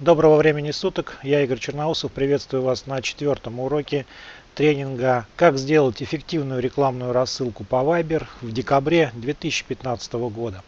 Доброго времени суток, я Игорь Черноусов, приветствую вас на четвертом уроке тренинга «Как сделать эффективную рекламную рассылку по Viber» в декабре 2015 года.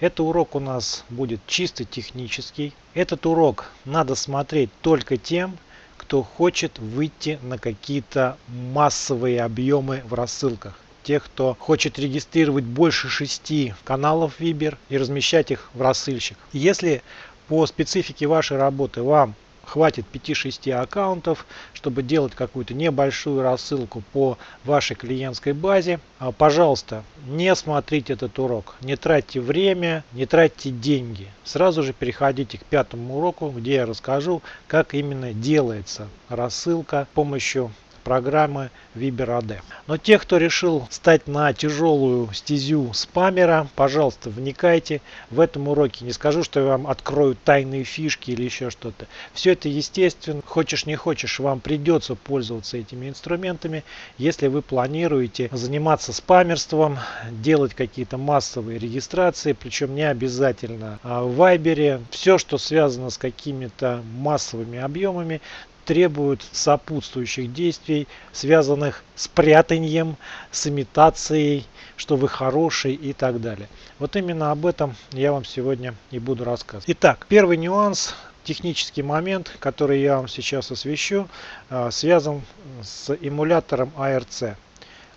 Этот урок у нас будет чисто технический. Этот урок надо смотреть только тем, кто хочет выйти на какие-то массовые объемы в рассылках тех, кто хочет регистрировать больше шести каналов Viber и размещать их в рассылщик. Если по специфике вашей работы вам хватит 5-6 аккаунтов, чтобы делать какую-то небольшую рассылку по вашей клиентской базе. А, пожалуйста, не смотрите этот урок, не тратьте время, не тратьте деньги. Сразу же переходите к пятому уроку, где я расскажу, как именно делается рассылка с помощью программы ViberAD. Но те, кто решил стать на тяжелую стезю спамера, пожалуйста, вникайте в этом уроке. Не скажу, что я вам открою тайные фишки или еще что-то. Все это естественно. Хочешь не хочешь, вам придется пользоваться этими инструментами, если вы планируете заниматься спамерством, делать какие-то массовые регистрации, причем не обязательно а в Viber. Все, что связано с какими-то массовыми объемами, требуют сопутствующих действий, связанных с прятанием, с имитацией, что вы хороший и так далее. Вот именно об этом я вам сегодня и буду рассказывать. Итак, первый нюанс, технический момент, который я вам сейчас освещу, а, связан с эмулятором ARC.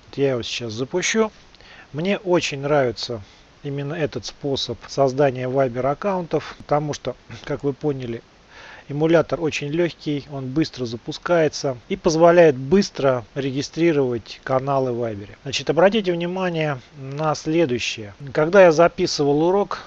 Вот я его сейчас запущу. Мне очень нравится именно этот способ создания Viber аккаунтов, потому что, как вы поняли, Эмулятор очень легкий, он быстро запускается и позволяет быстро регистрировать каналы в Viber. Значит, обратите внимание на следующее. Когда я записывал урок,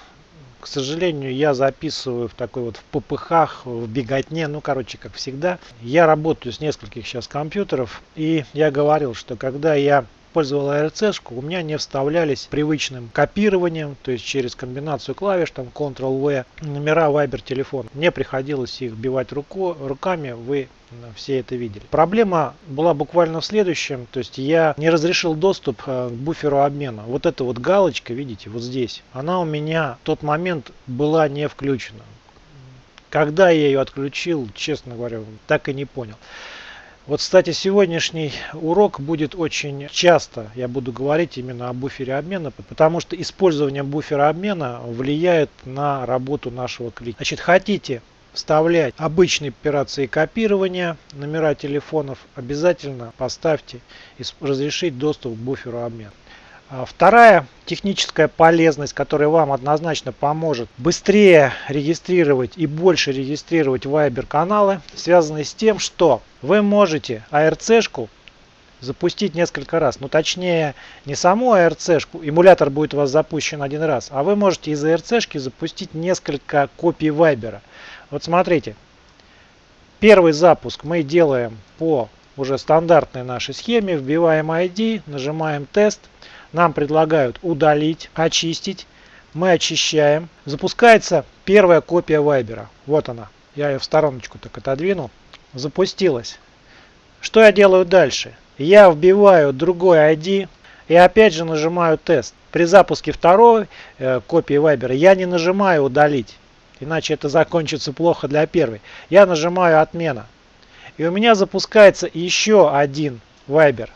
к сожалению, я записываю в такой вот в ППХ, в беготне, ну, короче, как всегда. Я работаю с нескольких сейчас компьютеров, и я говорил, что когда я использовал ARC, у меня не вставлялись привычным копированием, то есть через комбинацию клавиш, там Ctrl-V, номера Viber телефона. Мне приходилось их вбивать руку, руками, вы все это видели. Проблема была буквально в следующем, то есть я не разрешил доступ э, к буферу обмена. Вот эта вот галочка, видите, вот здесь, она у меня в тот момент была не включена. Когда я ее отключил, честно говоря, так и не понял. Вот, кстати, сегодняшний урок будет очень часто, я буду говорить именно о буфере обмена, потому что использование буфера обмена влияет на работу нашего клика. Значит, хотите вставлять обычные операции копирования номера телефонов, обязательно поставьте разрешить доступ к буферу обмена. А вторая техническая полезность, которая вам однозначно поможет быстрее регистрировать и больше регистрировать Viber каналы, связана с тем, что вы можете ARC-шку запустить несколько раз. Ну точнее не саму ARC-шку, эмулятор будет у вас запущен один раз, а вы можете из ARC-шки запустить несколько копий Viber. Вот смотрите, первый запуск мы делаем по уже стандартной нашей схеме, вбиваем ID, нажимаем тест, нам предлагают удалить, очистить. Мы очищаем. Запускается первая копия Вайбера. Вот она. Я ее в стороночку так отодвинул. Запустилась. Что я делаю дальше? Я вбиваю другой ID и опять же нажимаю тест. При запуске второй э, копии Viber я не нажимаю удалить, иначе это закончится плохо для первой. Я нажимаю отмена. И у меня запускается еще один Viber.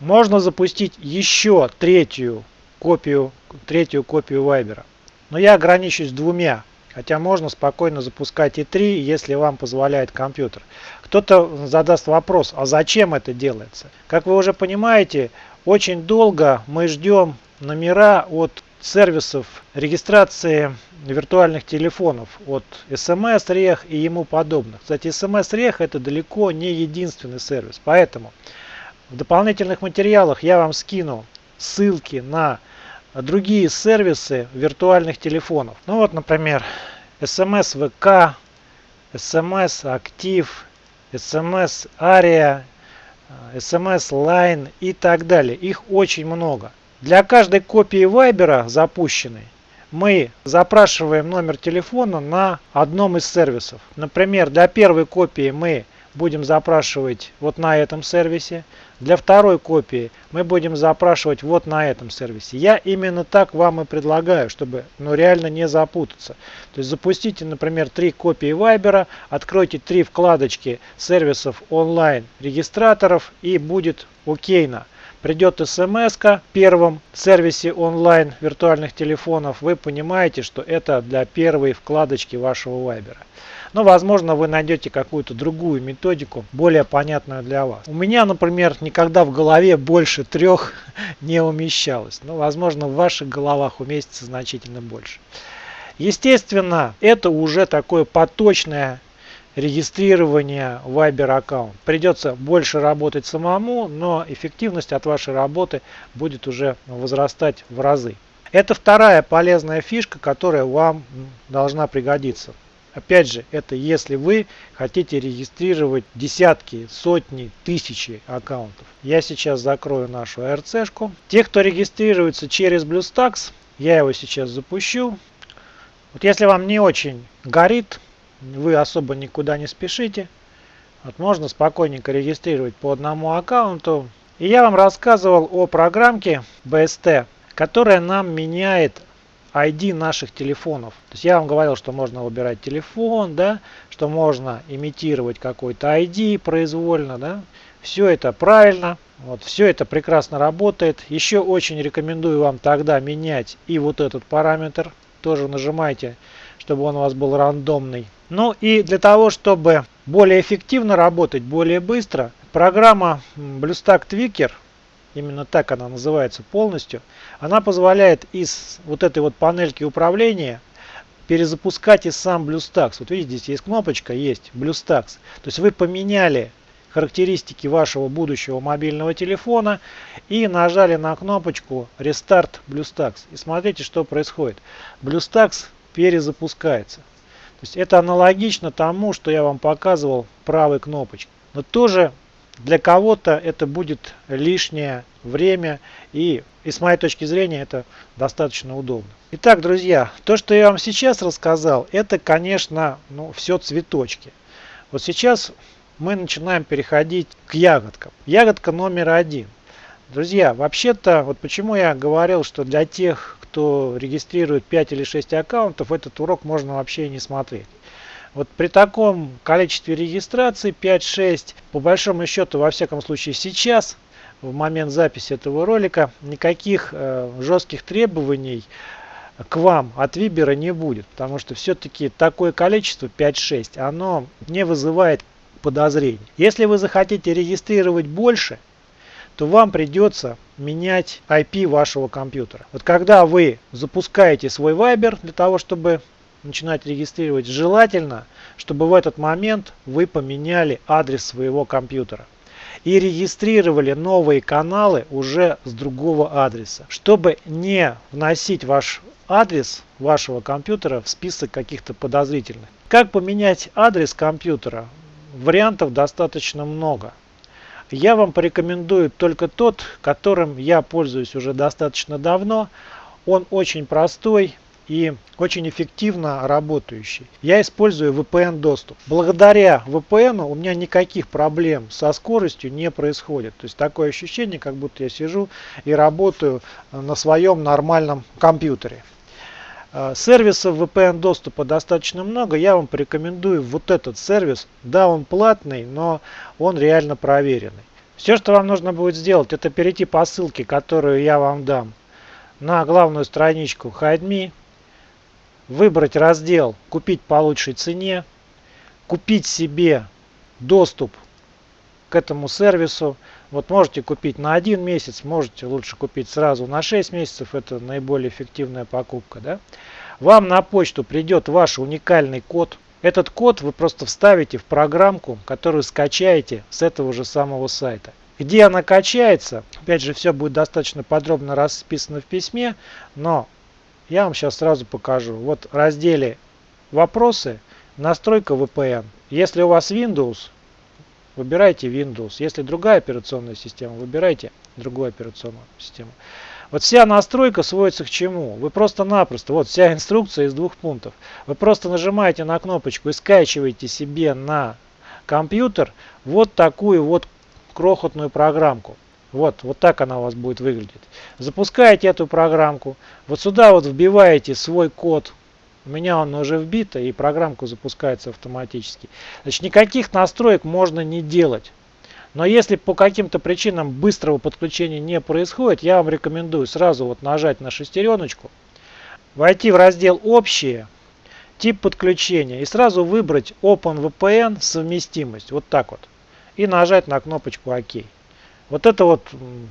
Можно запустить еще третью копию, третью копию Viber. Но я ограничусь двумя. Хотя можно спокойно запускать и три, если вам позволяет компьютер. Кто-то задаст вопрос, а зачем это делается? Как вы уже понимаете, очень долго мы ждем номера от сервисов регистрации виртуальных телефонов от SMS-рех и ему подобных. Кстати, SMS-рех это далеко не единственный сервис. Поэтому в дополнительных материалах я вам скину ссылки на другие сервисы виртуальных телефонов. Ну вот, например, SMS VK, SMS Актив, SMS Aria, SMS Line и так далее. Их очень много. Для каждой копии Viber запущенной мы запрашиваем номер телефона на одном из сервисов. Например, для первой копии мы будем запрашивать вот на этом сервисе. Для второй копии мы будем запрашивать вот на этом сервисе. Я именно так вам и предлагаю, чтобы ну, реально не запутаться. То есть запустите, например, три копии Viber, откройте три вкладочки сервисов онлайн регистраторов и будет окейно. Придет смс в первом сервисе онлайн виртуальных телефонов. Вы понимаете, что это для первой вкладочки вашего Viber. Но, возможно, вы найдете какую-то другую методику, более понятную для вас. У меня, например, никогда в голове больше трех не умещалось. Но, возможно, в ваших головах уместится значительно больше. Естественно, это уже такое поточное регистрирование Viber аккаунт. Придется больше работать самому, но эффективность от вашей работы будет уже возрастать в разы. Это вторая полезная фишка, которая вам должна пригодиться. Опять же, это если вы хотите регистрировать десятки, сотни, тысячи аккаунтов. Я сейчас закрою нашу ARC-шку. Те, кто регистрируется через BlueStacks, я его сейчас запущу. Вот если вам не очень горит, вы особо никуда не спешите, вот можно спокойненько регистрировать по одному аккаунту. И я вам рассказывал о программке BST, которая нам меняет ID наших телефонов. То есть я вам говорил, что можно выбирать телефон, да, что можно имитировать какой-то ID произвольно, да. Все это правильно. Вот, все это прекрасно работает. Еще очень рекомендую вам тогда менять и вот этот параметр. Тоже нажимайте, чтобы он у вас был рандомный. Ну и для того, чтобы более эффективно работать, более быстро, программа BlueStack Tweaker – именно так она называется полностью, она позволяет из вот этой вот панельки управления перезапускать и сам BlueStacks. Вот видите, здесь есть кнопочка, есть BlueStacks. То есть вы поменяли характеристики вашего будущего мобильного телефона и нажали на кнопочку Restart BlueStacks. И смотрите, что происходит. BlueStacks перезапускается. То есть это аналогично тому, что я вам показывал правой кнопочкой. Но тоже для кого-то это будет лишнее время и, и с моей точки зрения это достаточно удобно. Итак, друзья, то, что я вам сейчас рассказал, это, конечно, ну, все цветочки. Вот сейчас мы начинаем переходить к ягодкам. Ягодка номер один. Друзья, вообще-то, вот почему я говорил, что для тех, кто регистрирует 5 или 6 аккаунтов, этот урок можно вообще не смотреть. Вот при таком количестве регистраций 5-6, по большому счету, во всяком случае сейчас, в момент записи этого ролика, никаких э, жестких требований к вам от Вибера не будет. Потому что все-таки такое количество 5-6, оно не вызывает подозрений. Если вы захотите регистрировать больше, то вам придется менять IP вашего компьютера. Вот когда вы запускаете свой Viber для того, чтобы начинать регистрировать, желательно, чтобы в этот момент вы поменяли адрес своего компьютера и регистрировали новые каналы уже с другого адреса, чтобы не вносить ваш адрес вашего компьютера в список каких-то подозрительных. Как поменять адрес компьютера? Вариантов достаточно много. Я вам порекомендую только тот, которым я пользуюсь уже достаточно давно. Он очень простой, и очень эффективно работающий. Я использую VPN доступ. Благодаря VPN у меня никаких проблем со скоростью не происходит. То есть такое ощущение, как будто я сижу и работаю на своем нормальном компьютере. Э, сервисов VPN доступа достаточно много. Я вам порекомендую вот этот сервис. Да, он платный, но он реально проверенный. Все, что вам нужно будет сделать, это перейти по ссылке, которую я вам дам на главную страничку HideMe выбрать раздел «Купить по лучшей цене», купить себе доступ к этому сервису. Вот можете купить на один месяц, можете лучше купить сразу на 6 месяцев, это наиболее эффективная покупка. Да? Вам на почту придет ваш уникальный код. Этот код вы просто вставите в программку, которую скачаете с этого же самого сайта. Где она качается, опять же все будет достаточно подробно расписано в письме, но я вам сейчас сразу покажу. Вот в разделе «Вопросы», «Настройка VPN». Если у вас Windows, выбирайте Windows. Если другая операционная система, выбирайте другую операционную систему. Вот вся настройка сводится к чему? Вы просто-напросто, вот вся инструкция из двух пунктов. Вы просто нажимаете на кнопочку и скачиваете себе на компьютер вот такую вот крохотную программку. Вот, вот так она у вас будет выглядеть. Запускаете эту программку, вот сюда вот вбиваете свой код. У меня он уже вбито и программку запускается автоматически. Значит, никаких настроек можно не делать. Но если по каким-то причинам быстрого подключения не происходит, я вам рекомендую сразу вот нажать на шестереночку, войти в раздел «Общие», тип подключения и сразу выбрать OpenVPN совместимость, вот так вот, и нажать на кнопочку «Ок». Вот это вот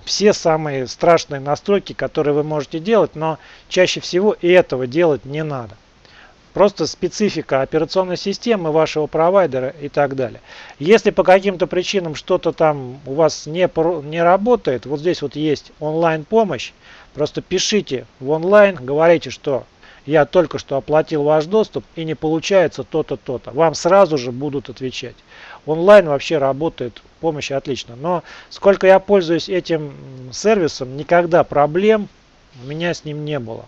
все самые страшные настройки, которые вы можете делать, но чаще всего и этого делать не надо. Просто специфика операционной системы вашего провайдера и так далее. Если по каким-то причинам что-то там у вас не, не работает, вот здесь вот есть онлайн помощь. Просто пишите в онлайн, говорите, что я только что оплатил ваш доступ и не получается то-то, то-то. Вам сразу же будут отвечать. Онлайн вообще работает, помощь отлично. Но сколько я пользуюсь этим сервисом, никогда проблем у меня с ним не было.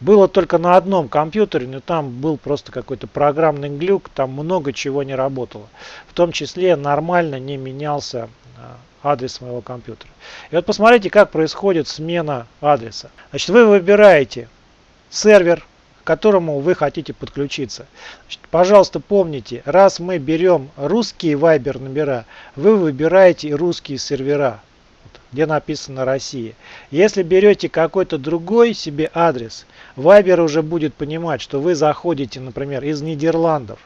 Было только на одном компьютере, но там был просто какой-то программный глюк, там много чего не работало. В том числе нормально не менялся а, адрес моего компьютера. И вот посмотрите, как происходит смена адреса. Значит, вы выбираете сервер, к которому вы хотите подключиться. Значит, пожалуйста, помните, раз мы берем русские Viber номера, вы выбираете русские сервера где написано Россия. Если берете какой-то другой себе адрес, Viber уже будет понимать, что вы заходите, например, из Нидерландов.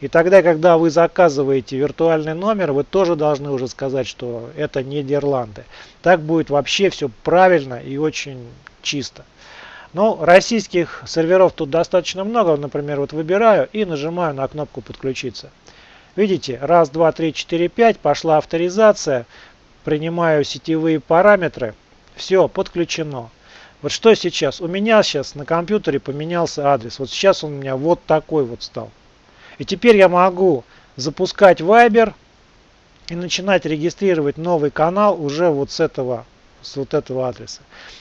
И тогда, когда вы заказываете виртуальный номер, вы тоже должны уже сказать, что это Нидерланды. Так будет вообще все правильно и очень чисто. Но российских серверов тут достаточно много. Например, вот выбираю и нажимаю на кнопку подключиться. Видите, раз, два, три, четыре, пять, пошла авторизация принимаю сетевые параметры, все, подключено. Вот что сейчас? У меня сейчас на компьютере поменялся адрес. Вот сейчас он у меня вот такой вот стал. И теперь я могу запускать Viber и начинать регистрировать новый канал уже вот с этого, с вот этого адреса.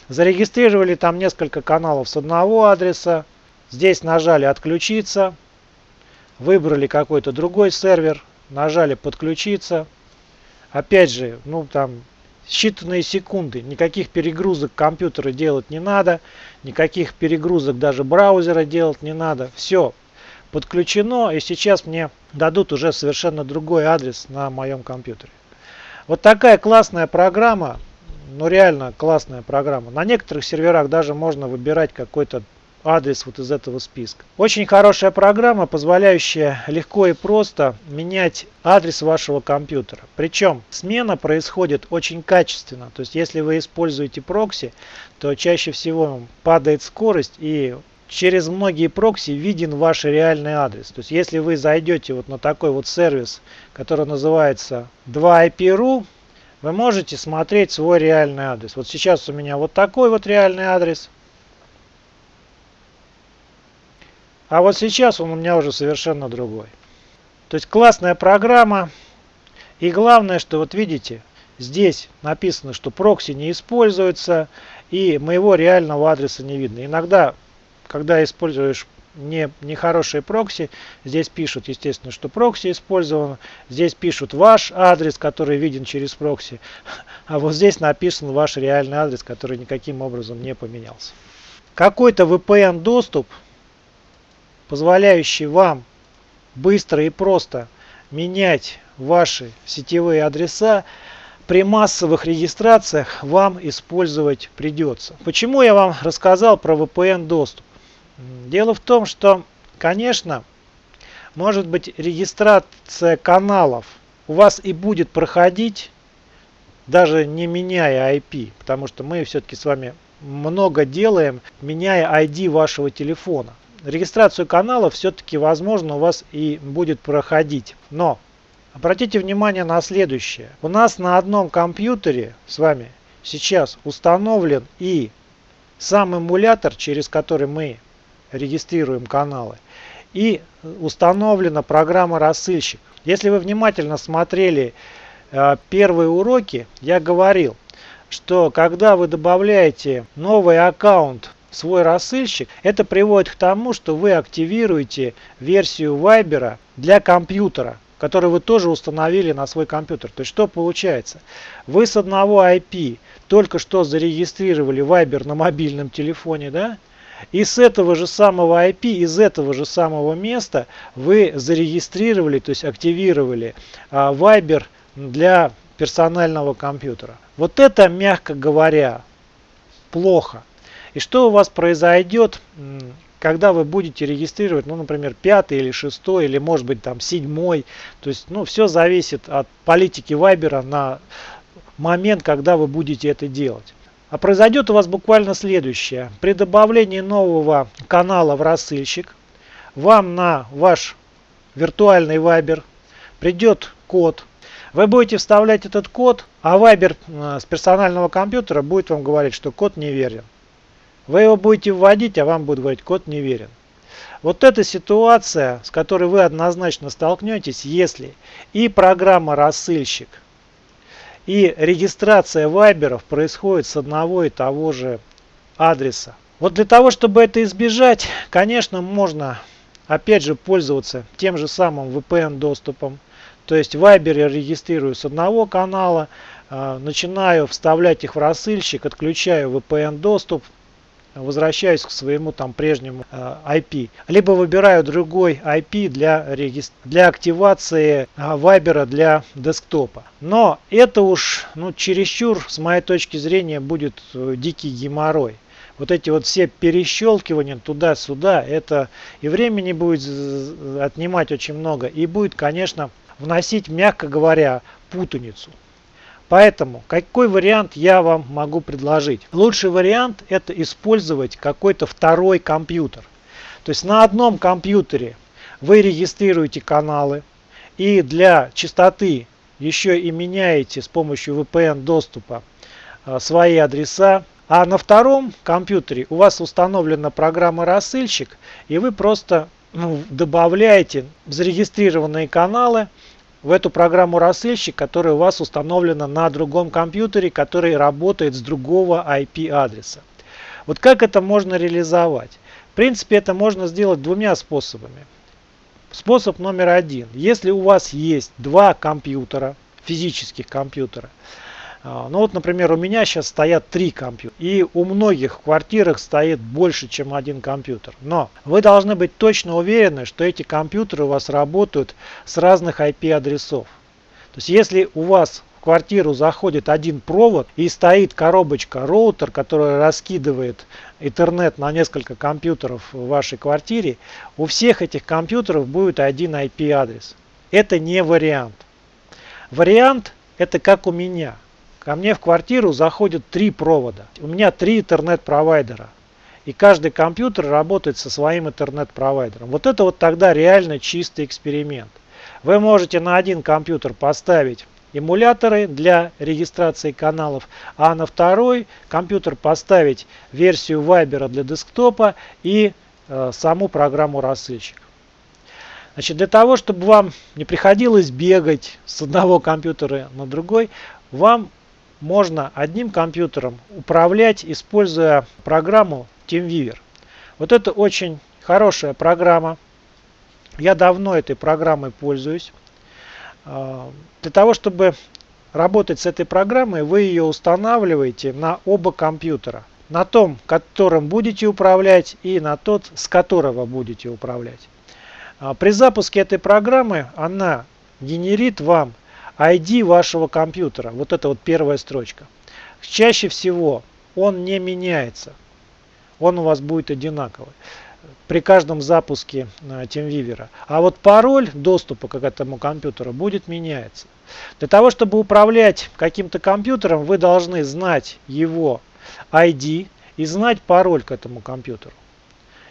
Зарегистрировали там несколько каналов с одного адреса. Здесь нажали «Отключиться». Выбрали какой-то другой сервер. Нажали «Подключиться». Опять же, ну там считанные секунды, никаких перегрузок компьютера делать не надо, никаких перегрузок даже браузера делать не надо. Все подключено и сейчас мне дадут уже совершенно другой адрес на моем компьютере. Вот такая классная программа, ну реально классная программа. На некоторых серверах даже можно выбирать какой-то адрес вот из этого списка. Очень хорошая программа, позволяющая легко и просто менять адрес вашего компьютера. Причем смена происходит очень качественно. То есть если вы используете прокси, то чаще всего падает скорость и через многие прокси виден ваш реальный адрес. То есть если вы зайдете вот на такой вот сервис, который называется 2IP.ru, вы можете смотреть свой реальный адрес. Вот сейчас у меня вот такой вот реальный адрес – А вот сейчас он у меня уже совершенно другой. То есть классная программа. И главное, что вот видите, здесь написано, что прокси не используется. И моего реального адреса не видно. Иногда, когда используешь не, нехорошие прокси, здесь пишут, естественно, что прокси использован. Здесь пишут ваш адрес, который виден через прокси. А вот здесь написан ваш реальный адрес, который никаким образом не поменялся. Какой-то VPN доступ позволяющий вам быстро и просто менять ваши сетевые адреса, при массовых регистрациях вам использовать придется. Почему я вам рассказал про VPN доступ? Дело в том, что, конечно, может быть регистрация каналов у вас и будет проходить, даже не меняя IP, потому что мы все-таки с вами много делаем, меняя ID вашего телефона регистрацию канала все-таки возможно у вас и будет проходить. Но обратите внимание на следующее. У нас на одном компьютере с вами сейчас установлен и сам эмулятор, через который мы регистрируем каналы, и установлена программа рассылщик. Если вы внимательно смотрели э, первые уроки, я говорил, что когда вы добавляете новый аккаунт свой рассылщик, это приводит к тому, что вы активируете версию Viber для компьютера, который вы тоже установили на свой компьютер. То есть что получается? Вы с одного IP только что зарегистрировали Viber на мобильном телефоне, да? И с этого же самого IP, из этого же самого места вы зарегистрировали, то есть активировали а, Viber для персонального компьютера. Вот это, мягко говоря, плохо. И что у вас произойдет, когда вы будете регистрировать, ну, например, пятый или шестой, или может быть там седьмой. То есть, ну, все зависит от политики Вайбера на момент, когда вы будете это делать. А произойдет у вас буквально следующее. При добавлении нового канала в рассылщик вам на ваш виртуальный Viber придет код. Вы будете вставлять этот код, а Viber э, с персонального компьютера будет вам говорить, что код неверен. Вы его будете вводить, а вам будет говорить, код неверен. Вот эта ситуация, с которой вы однозначно столкнетесь, если и программа рассылщик и регистрация вайберов происходит с одного и того же адреса. Вот для того, чтобы это избежать, конечно, можно опять же пользоваться тем же самым VPN доступом. То есть Viber я регистрирую с одного канала, а, начинаю вставлять их в рассылщик, отключаю VPN доступ, возвращаюсь к своему там прежнему э, IP. Либо выбираю другой IP для, для активации э, Viber для десктопа. Но это уж ну, чересчур, с моей точки зрения, будет э, дикий геморрой. Вот эти вот все перещелкивания туда-сюда, это и времени будет отнимать очень много, и будет, конечно, вносить, мягко говоря, путаницу. Поэтому какой вариант я вам могу предложить? Лучший вариант это использовать какой-то второй компьютер. То есть на одном компьютере вы регистрируете каналы и для чистоты еще и меняете с помощью VPN доступа а, свои адреса. А на втором компьютере у вас установлена программа рассылщик и вы просто ну, добавляете зарегистрированные каналы в эту программу рассылщик, которая у вас установлена на другом компьютере, который работает с другого IP-адреса. Вот как это можно реализовать? В принципе, это можно сделать двумя способами. Способ номер один. Если у вас есть два компьютера, физических компьютера, ну вот, например, у меня сейчас стоят три компьютера. И у многих в квартирах стоит больше, чем один компьютер. Но вы должны быть точно уверены, что эти компьютеры у вас работают с разных IP-адресов. То есть, если у вас в квартиру заходит один провод и стоит коробочка роутер, которая раскидывает интернет на несколько компьютеров в вашей квартире, у всех этих компьютеров будет один IP-адрес. Это не вариант. Вариант это как у меня. Ко мне в квартиру заходят три провода. У меня три интернет-провайдера. И каждый компьютер работает со своим интернет-провайдером. Вот это вот тогда реально чистый эксперимент. Вы можете на один компьютер поставить эмуляторы для регистрации каналов, а на второй компьютер поставить версию Viber для десктопа и э, саму программу рассылщик. Значит, для того, чтобы вам не приходилось бегать с одного компьютера на другой, вам можно одним компьютером управлять, используя программу TeamViewer. Вот это очень хорошая программа. Я давно этой программой пользуюсь. А, для того, чтобы работать с этой программой, вы ее устанавливаете на оба компьютера. На том, которым будете управлять, и на тот, с которого будете управлять. А, при запуске этой программы она генерит вам ID вашего компьютера. Вот это вот первая строчка. Чаще всего он не меняется. Он у вас будет одинаковый при каждом запуске э, TeamViewer. А вот пароль доступа к этому компьютеру будет меняться. Для того, чтобы управлять каким-то компьютером, вы должны знать его ID и знать пароль к этому компьютеру.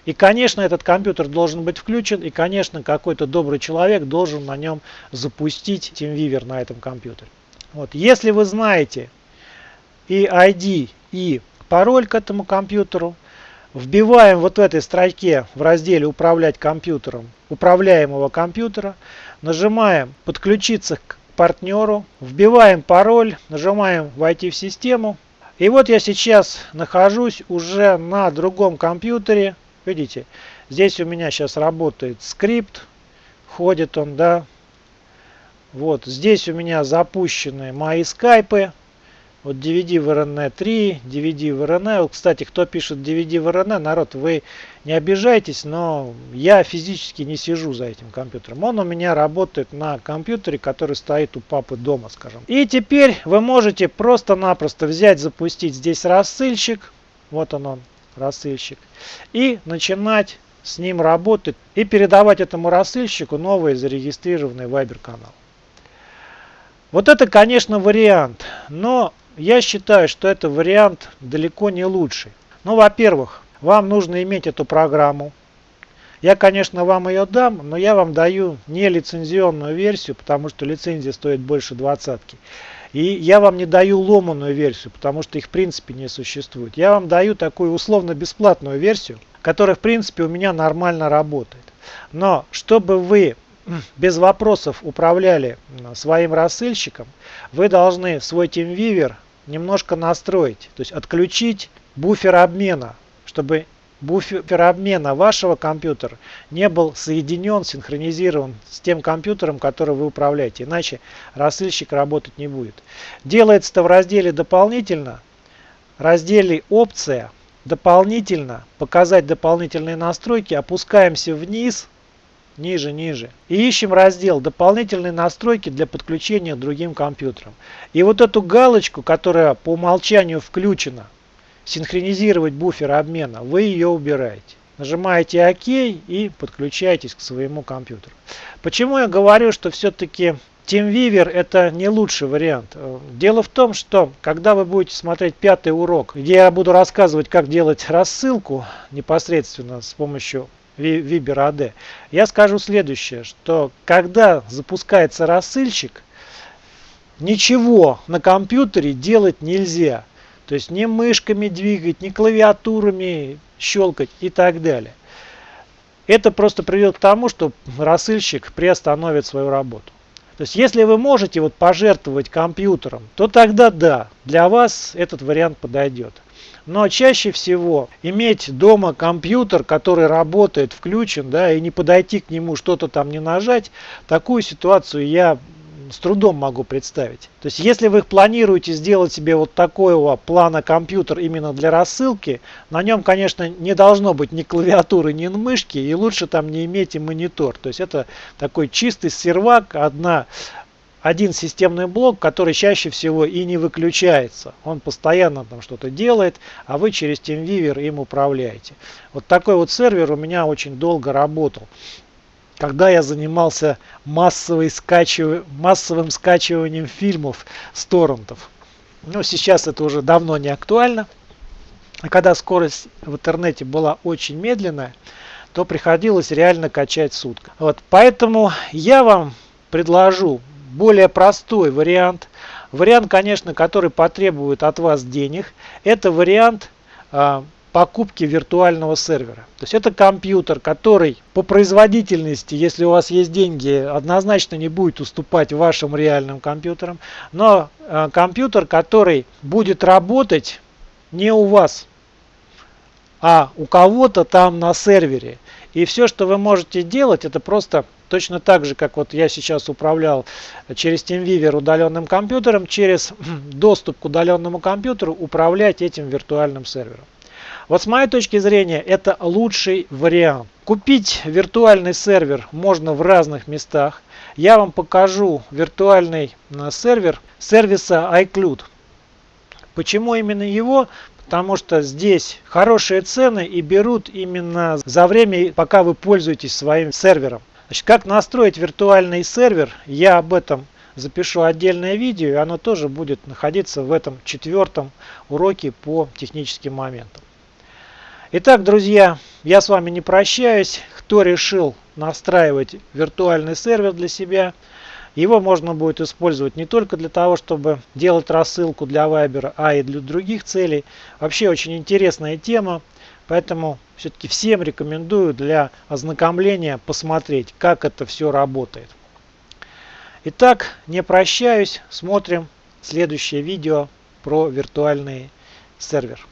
И, конечно, этот компьютер должен быть включен, и, конечно, какой-то добрый человек должен на нем запустить TeamViewer на этом компьютере. Вот. Если вы знаете и ID, и пароль к этому компьютеру, вбиваем вот в этой строке в разделе «Управлять компьютером» управляемого компьютера, нажимаем «Подключиться к партнеру», вбиваем пароль, нажимаем «Войти в систему». И вот я сейчас нахожусь уже на другом компьютере, Видите, здесь у меня сейчас работает скрипт, ходит он, да. Вот здесь у меня запущены мои скайпы. Вот DVD в RN 3, DVD в RN. Кстати, кто пишет DVD в RN, народ, вы не обижайтесь, но я физически не сижу за этим компьютером. Он у меня работает на компьютере, который стоит у папы дома, скажем. И теперь вы можете просто-напросто взять, запустить здесь рассылщик. Вот он он, рассылщик. И начинать с ним работать и передавать этому рассылщику новый зарегистрированный Viber канал. Вот это, конечно, вариант, но я считаю, что это вариант далеко не лучший. Ну, во-первых, вам нужно иметь эту программу. Я, конечно, вам ее дам, но я вам даю не лицензионную версию, потому что лицензия стоит больше двадцатки. И я вам не даю ломаную версию, потому что их в принципе не существует. Я вам даю такую условно-бесплатную версию, которая в принципе у меня нормально работает. Но чтобы вы без вопросов управляли своим рассылщиком, вы должны свой TeamViewer немножко настроить, то есть отключить буфер обмена, чтобы буфер обмена вашего компьютера не был соединен, синхронизирован с тем компьютером, который вы управляете. Иначе рассылщик работать не будет. Делается это в разделе «Дополнительно», разделе «Опция», «Дополнительно», «Показать дополнительные настройки», опускаемся вниз – ниже, ниже. И ищем раздел «Дополнительные настройки для подключения к другим компьютерам». И вот эту галочку, которая по умолчанию включена, синхронизировать буфер обмена, вы ее убираете. Нажимаете ОК и подключаетесь к своему компьютеру. Почему я говорю, что все-таки TeamViewer это не лучший вариант. Дело в том, что когда вы будете смотреть пятый урок, где я буду рассказывать, как делать рассылку непосредственно с помощью Viber AD, я скажу следующее, что когда запускается рассылщик, ничего на компьютере делать нельзя. То есть ни мышками двигать, ни клавиатурами щелкать и так далее. Это просто приведет к тому, что рассылщик приостановит свою работу. То есть если вы можете вот пожертвовать компьютером, то тогда да, для вас этот вариант подойдет. Но чаще всего иметь дома компьютер, который работает, включен, да, и не подойти к нему, что-то там не нажать, такую ситуацию я с трудом могу представить. То есть, если вы планируете сделать себе вот такого плана компьютер именно для рассылки, на нем, конечно, не должно быть ни клавиатуры, ни мышки, и лучше там не иметь и монитор. То есть, это такой чистый сервак, одна один системный блок, который чаще всего и не выключается. Он постоянно там что-то делает, а вы через TeamViewer им управляете. Вот такой вот сервер у меня очень долго работал. Когда я занимался скачив... массовым скачиванием фильмов с торрентов. Но сейчас это уже давно не актуально. А когда скорость в интернете была очень медленная, то приходилось реально качать сутка. Вот, поэтому я вам предложу более простой вариант. Вариант, конечно, который потребует от вас денег. Это вариант э, покупки виртуального сервера. То есть это компьютер, который по производительности, если у вас есть деньги, однозначно не будет уступать вашим реальным компьютерам. Но э, компьютер, который будет работать не у вас, а у кого-то там на сервере. И все, что вы можете делать, это просто точно так же, как вот я сейчас управлял через TeamViewer удаленным компьютером, через доступ к удаленному компьютеру управлять этим виртуальным сервером. Вот с моей точки зрения это лучший вариант. Купить виртуальный сервер можно в разных местах. Я вам покажу виртуальный э, сервер сервиса iCloud. Почему именно его? потому что здесь хорошие цены и берут именно за время, пока вы пользуетесь своим сервером. Значит, как настроить виртуальный сервер, я об этом запишу отдельное видео, и оно тоже будет находиться в этом четвертом уроке по техническим моментам. Итак, друзья, я с вами не прощаюсь. Кто решил настраивать виртуальный сервер для себя – его можно будет использовать не только для того, чтобы делать рассылку для Viber, а и для других целей. Вообще очень интересная тема, поэтому все-таки всем рекомендую для ознакомления посмотреть, как это все работает. Итак, не прощаюсь, смотрим следующее видео про виртуальный сервер.